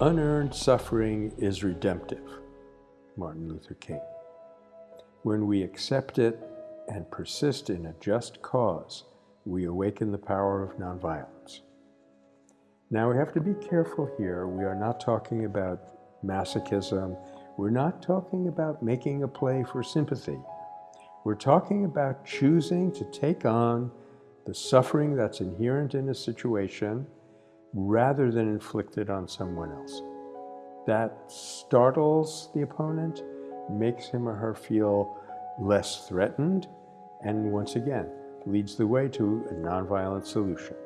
Unearned suffering is redemptive, Martin Luther King. When we accept it and persist in a just cause, we awaken the power of nonviolence. Now we have to be careful here. We are not talking about masochism. We're not talking about making a play for sympathy. We're talking about choosing to take on the suffering that's inherent in a situation rather than inflicted on someone else. That startles the opponent, makes him or her feel less threatened, and once again, leads the way to a nonviolent solution.